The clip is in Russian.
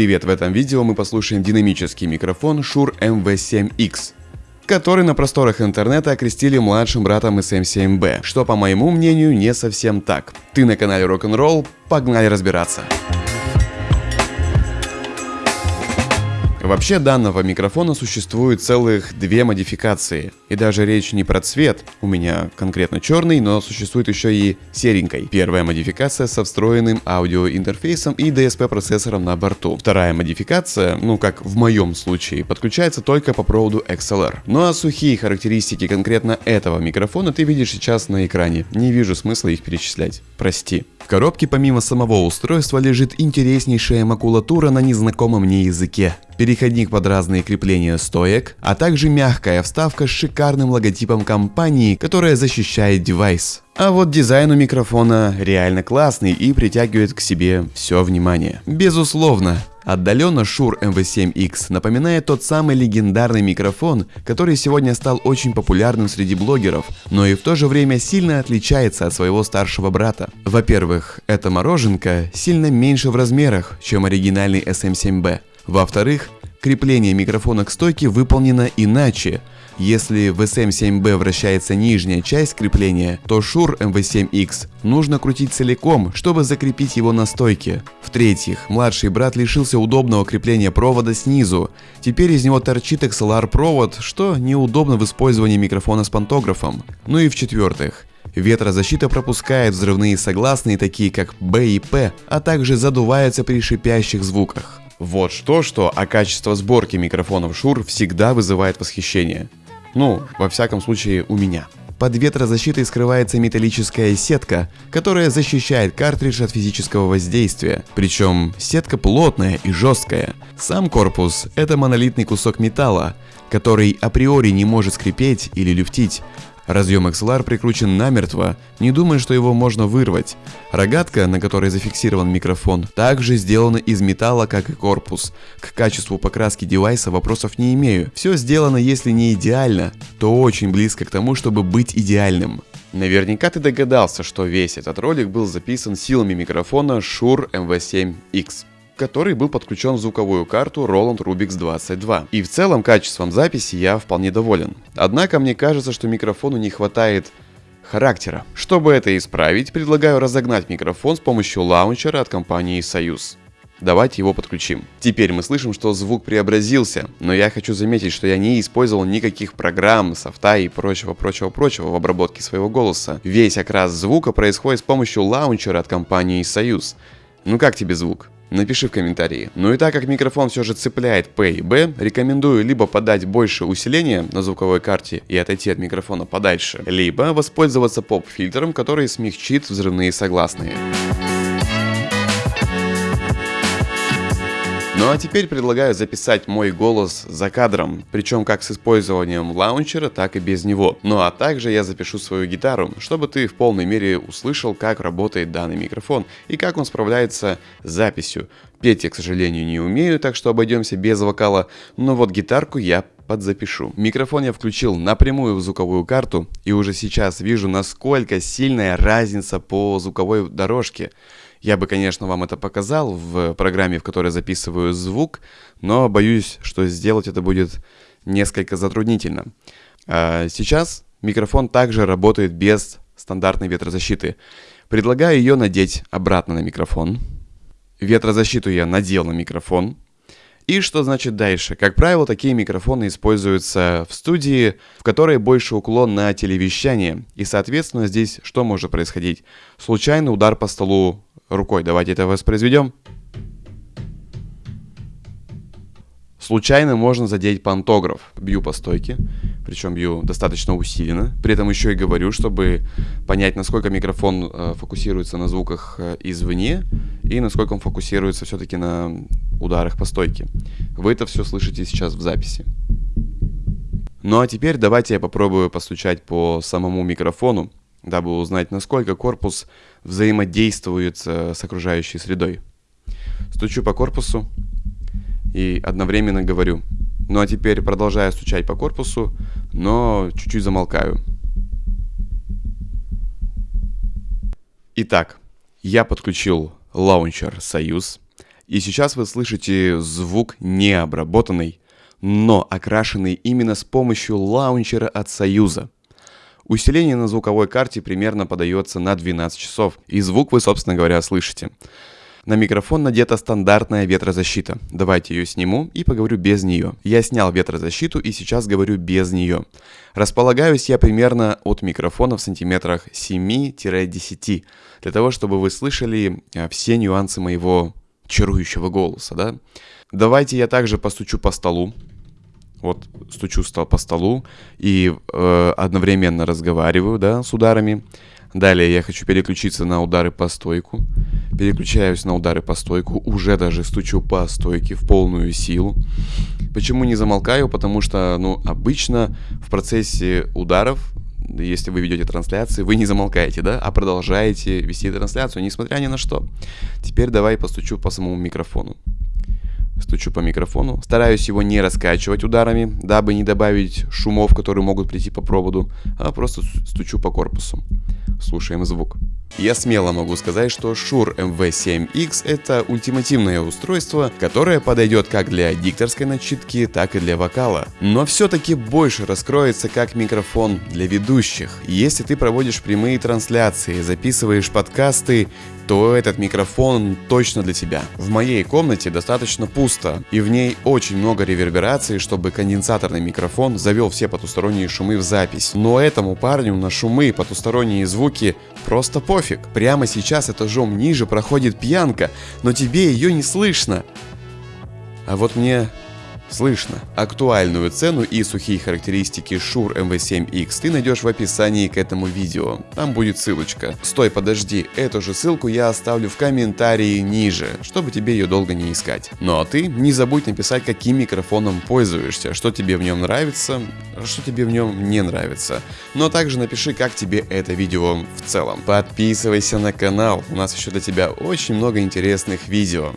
Привет, в этом видео мы послушаем динамический микрофон Shure MV7X, который на просторах интернета окрестили младшим братом SM7B, что по моему мнению не совсем так. Ты на канале Rock'n'Roll, погнали разбираться. Вообще данного микрофона существует целых две модификации. И даже речь не про цвет, у меня конкретно черный, но существует еще и серенькой. Первая модификация со встроенным аудиоинтерфейсом и DSP процессором на борту. Вторая модификация, ну как в моем случае, подключается только по проводу XLR. Ну а сухие характеристики конкретно этого микрофона ты видишь сейчас на экране. Не вижу смысла их перечислять. Прости. В коробке помимо самого устройства лежит интереснейшая макулатура на незнакомом мне языке переходник под разные крепления стоек, а также мягкая вставка с шикарным логотипом компании, которая защищает девайс. А вот дизайн у микрофона реально классный и притягивает к себе все внимание. Безусловно, Отдаленно Shure MV7X напоминает тот самый легендарный микрофон, который сегодня стал очень популярным среди блогеров, но и в то же время сильно отличается от своего старшего брата. Во-первых, эта мороженка сильно меньше в размерах, чем оригинальный SM7B. Во-вторых, крепление микрофона к стойке выполнено иначе. Если в SM7B вращается нижняя часть крепления, то Shure MV7X нужно крутить целиком, чтобы закрепить его на стойке. В-третьих, младший брат лишился удобного крепления провода снизу. Теперь из него торчит XLR провод, что неудобно в использовании микрофона с пантографом. Ну и в-четвертых, Ветрозащита пропускает взрывные согласные, такие как B и P, а также задувается при шипящих звуках. Вот что-что, а качество сборки микрофонов Shure всегда вызывает восхищение. Ну, во всяком случае, у меня. Под ветрозащитой скрывается металлическая сетка, которая защищает картридж от физического воздействия. Причем сетка плотная и жесткая. Сам корпус – это монолитный кусок металла, который априори не может скрипеть или люфтить, Разъем XLR прикручен намертво, не думая, что его можно вырвать. Рогатка, на которой зафиксирован микрофон, также сделана из металла, как и корпус. К качеству покраски девайса вопросов не имею. Все сделано, если не идеально, то очень близко к тому, чтобы быть идеальным. Наверняка ты догадался, что весь этот ролик был записан силами микрофона Shure MV7X который был подключен в звуковую карту Roland Rubix 22. И в целом качеством записи я вполне доволен. Однако мне кажется, что микрофону не хватает характера. Чтобы это исправить, предлагаю разогнать микрофон с помощью лаунчера от компании Союз. Давайте его подключим. Теперь мы слышим, что звук преобразился, но я хочу заметить, что я не использовал никаких программ, софта и прочего-прочего-прочего в обработке своего голоса. Весь окрас звука происходит с помощью лаунчера от компании Союз. Ну как тебе звук? Напиши в комментарии. Ну и так как микрофон все же цепляет P и B, рекомендую либо подать больше усиления на звуковой карте и отойти от микрофона подальше, либо воспользоваться поп-фильтром, который смягчит взрывные согласные. Ну а теперь предлагаю записать мой голос за кадром, причем как с использованием лаунчера, так и без него. Ну а также я запишу свою гитару, чтобы ты в полной мере услышал, как работает данный микрофон и как он справляется с записью. Петь я, к сожалению, не умею, так что обойдемся без вокала, но вот гитарку я подзапишу. Микрофон я включил напрямую в звуковую карту и уже сейчас вижу, насколько сильная разница по звуковой дорожке. Я бы, конечно, вам это показал в программе, в которой записываю звук, но боюсь, что сделать это будет несколько затруднительно. А сейчас микрофон также работает без стандартной ветрозащиты. Предлагаю ее надеть обратно на микрофон. Ветрозащиту я надел на микрофон. И что значит дальше? Как правило, такие микрофоны используются в студии, в которой больше уклон на телевещание. И, соответственно, здесь что может происходить? Случайный удар по столу рукой. Давайте это воспроизведем. Случайно можно задеть пантограф. Бью по стойке, причем бью достаточно усиленно. При этом еще и говорю, чтобы понять, насколько микрофон э, фокусируется на звуках э, извне и насколько он фокусируется все-таки на ударах по стойке. Вы это все слышите сейчас в записи. Ну а теперь давайте я попробую постучать по самому микрофону дабы узнать, насколько корпус взаимодействует э, с окружающей средой. Стучу по корпусу и одновременно говорю. Ну а теперь продолжаю стучать по корпусу, но чуть-чуть замолкаю. Итак, я подключил лаунчер «Союз», И сейчас вы слышите звук необработанный, но окрашенный именно с помощью лаунчера от Союза. Усиление на звуковой карте примерно подается на 12 часов, и звук вы, собственно говоря, слышите. На микрофон надета стандартная ветрозащита. Давайте ее сниму и поговорю без нее. Я снял ветрозащиту и сейчас говорю без нее. Располагаюсь я примерно от микрофона в сантиметрах 7-10, для того, чтобы вы слышали э, все нюансы моего чарующего голоса, да? Давайте я также постучу по столу. Вот стучу по столу и э, одновременно разговариваю, да, с ударами. Далее я хочу переключиться на удары по стойку. Переключаюсь на удары по стойку, уже даже стучу по стойке в полную силу. Почему не замолкаю? Потому что, ну, обычно в процессе ударов, если вы ведете трансляции, вы не замолкаете, да, а продолжаете вести трансляцию, несмотря ни на что. Теперь давай постучу по самому микрофону. Стучу по микрофону. Стараюсь его не раскачивать ударами, дабы не добавить шумов, которые могут прийти по проводу, а просто стучу по корпусу. Слушаем звук. Я смело могу сказать, что Shure MV7X это ультимативное устройство, которое подойдет как для дикторской начитки, так и для вокала. Но все-таки больше раскроется как микрофон для ведущих. Если ты проводишь прямые трансляции, записываешь подкасты, то этот микрофон точно для тебя. В моей комнате достаточно пусто, и в ней очень много реверберации, чтобы конденсаторный микрофон завел все потусторонние шумы в запись. Но этому парню на шумы, потусторонние звуки просто пофиг. Прямо сейчас этажом ниже проходит пьянка, но тебе ее не слышно. А вот мне Слышно. Актуальную цену и сухие характеристики Shure MV7X ты найдешь в описании к этому видео. Там будет ссылочка. Стой, подожди, эту же ссылку я оставлю в комментарии ниже, чтобы тебе ее долго не искать. Ну а ты не забудь написать, каким микрофоном пользуешься, что тебе в нем нравится, что тебе в нем не нравится. Но также напиши, как тебе это видео в целом. Подписывайся на канал, у нас еще для тебя очень много интересных видео.